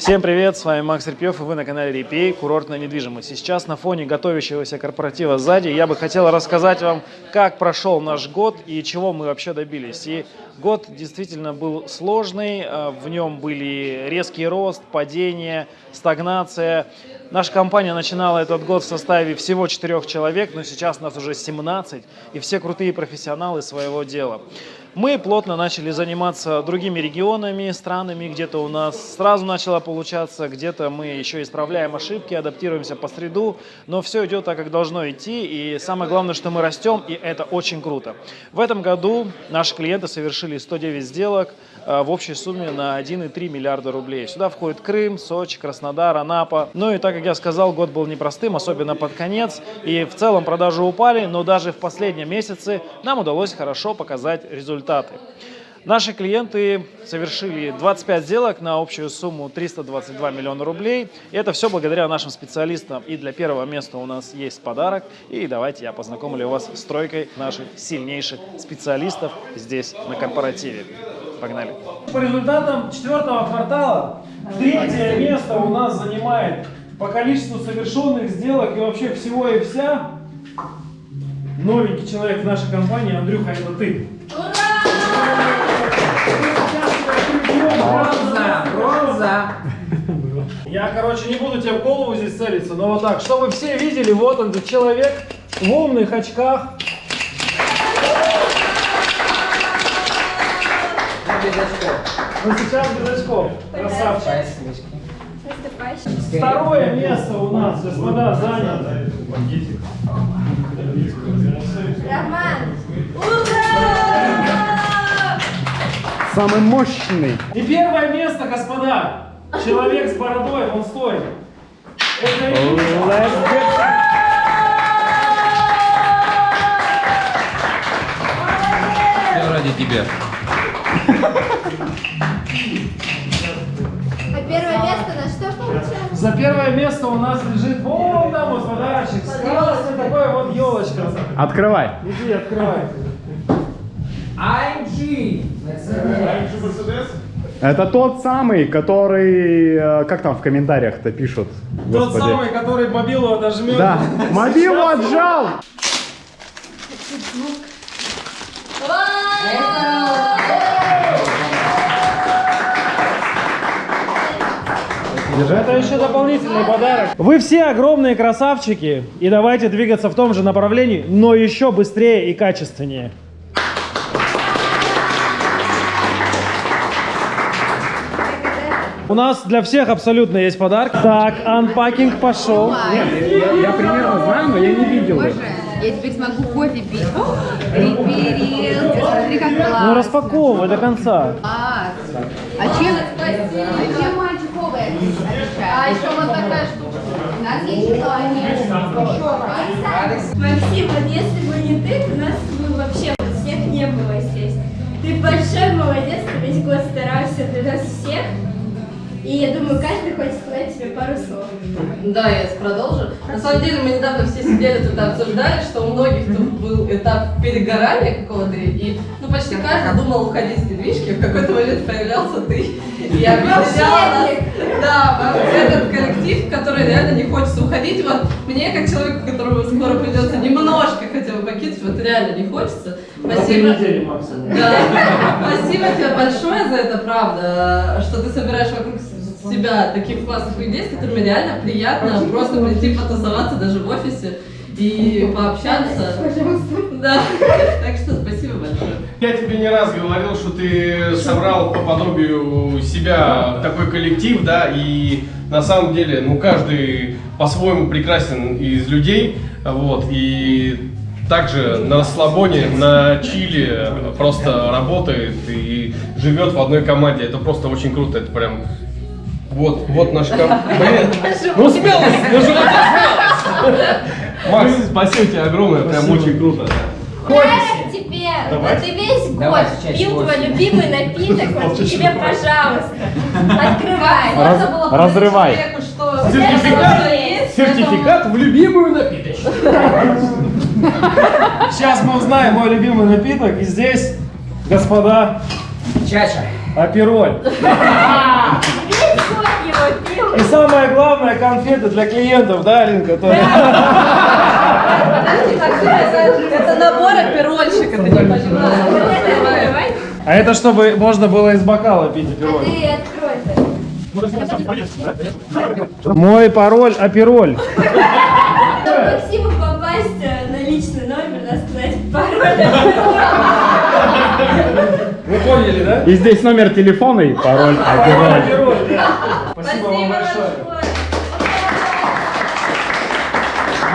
Всем привет, с вами Макс Репьев, и вы на канале Репей, курортная недвижимость. Сейчас на фоне готовящегося корпоратива сзади я бы хотел рассказать вам, как прошел наш год и чего мы вообще добились. И год действительно был сложный, э, в нем были резкий рост, падение, стагнация. Наша компания начинала этот год в составе всего 4 человек, но сейчас нас уже 17, и все крутые профессионалы своего дела. Мы плотно начали заниматься другими регионами, странами, где-то у нас сразу начало получаться, где-то мы еще исправляем ошибки, адаптируемся по среду, но все идет так, как должно идти, и самое главное, что мы растем, и это очень круто. В этом году наши клиенты совершили 109 сделок э, в общей сумме на 1,3 миллиарда рублей. Сюда входит Крым, Сочи, Краснодар, Анапа. Ну и так, как я сказал, год был непростым, особенно под конец, и в целом продажи упали, но даже в последнем месяце нам удалось хорошо показать результаты результаты. Наши клиенты совершили 25 сделок на общую сумму 322 миллиона рублей. И это все благодаря нашим специалистам. И для первого места у нас есть подарок. И давайте я познакомлю вас с тройкой наших сильнейших специалистов здесь на корпоративе. Погнали. По результатам четвертого квартала третье место у нас занимает по количеству совершенных сделок и вообще всего и вся новенький человек в нашей компании. Андрюха, это ты. Я, короче, не буду тебе в голову здесь целиться, но вот так, чтобы все видели, вот он, человек в умных очках. Ну сейчас без очков. Красавчик. Второе место у нас, господа, занято. Роман! Ура! Самый мощный. И первое место, господа. Человек с бородой, он стоит. Это Все ради тебя. А первое место на что получается? За первое место у нас лежит вон там вот подарочек. Красный такой вот елочка. Открывай. Иди, открывай. IMG. Это тот самый, который, э, как там в комментариях-то пишут, Тот господи. самый, который мобилу отожмет. Да, мобилу отжал. Это еще дополнительный подарок. Вы все огромные красавчики. И давайте двигаться в том же направлении, но еще быстрее и качественнее. У нас для всех абсолютно есть подарок. Так, анпакинг пошел. Нет, я, я примерно знаю, но я не видел. Боже, я теперь смогу кофе пить. Реперил, смотри, как классно. Ну распаковывай до конца. А чем, а чем мальчиковая А еще вот такая штука. У нас есть желание. Максим, вот если бы не ты, у нас бы вообще всех не было здесь. Ты большой молодец, ты весь год старался для нас всех. И я думаю, каждый хочет сказать тебе пару слов. Да, я продолжу. На самом деле мы недавно все сидели тут и обсуждали, что у многих тут был этап перегорания какого-то, и ну, почти каждый думал уходить с недвижки, в какой-то момент появлялся ты. И я объединяла нас, да, этот коллектив, который реально не хочется уходить. Вот мне, как человеку, которому скоро придется немножко хотя бы покинуть, вот реально не хочется. Спасибо. недели. Да. Спасибо тебе большое за это, правда, что ты собираешь вокруг себя таких классных людей, с которыми реально приятно просто прийти потусоваться даже в офисе и пообщаться. Да. Так что спасибо большое. Я тебе не раз говорил, что ты собрал по подобию себя такой коллектив, да, и на самом деле, ну, каждый по-своему прекрасен из людей, вот, и также на расслабоне, на чили просто работает и живет в одной команде. Это просто очень круто, это прям... Вот, вот наш команда. Ну, смелость! Ну, же Макс, спасибо тебе огромное, прям очень круто. Я теперь, вот ты весь год пил твой любимый напиток, вот тебе, пожалуйста, открывай. Раз- разрывай. человеку, что Сертификат, сертификат в любимую напиточку. Сейчас мы узнаем мой любимый напиток. И здесь, господа, Чача. апероль. И самое главное, конфеты для клиентов, да, Подожди, так, это, это набор аперольщика, ты не понимаешь. А это чтобы можно было из бокала пить А апероль. ты открой это. Мой пароль апероль. Чтобы Вы поняли, да? И здесь номер телефона и пароль. Апероль, да. Спасибо вам большое.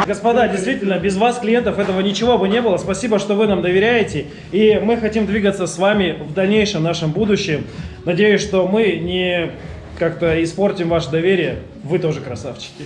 Господа, действительно, без вас, клиентов, этого ничего бы не было. Спасибо, что вы нам доверяете. И мы хотим двигаться с вами в дальнейшем нашем будущем. Надеюсь, что мы не как-то испортим ваше доверие. Вы тоже красавчики.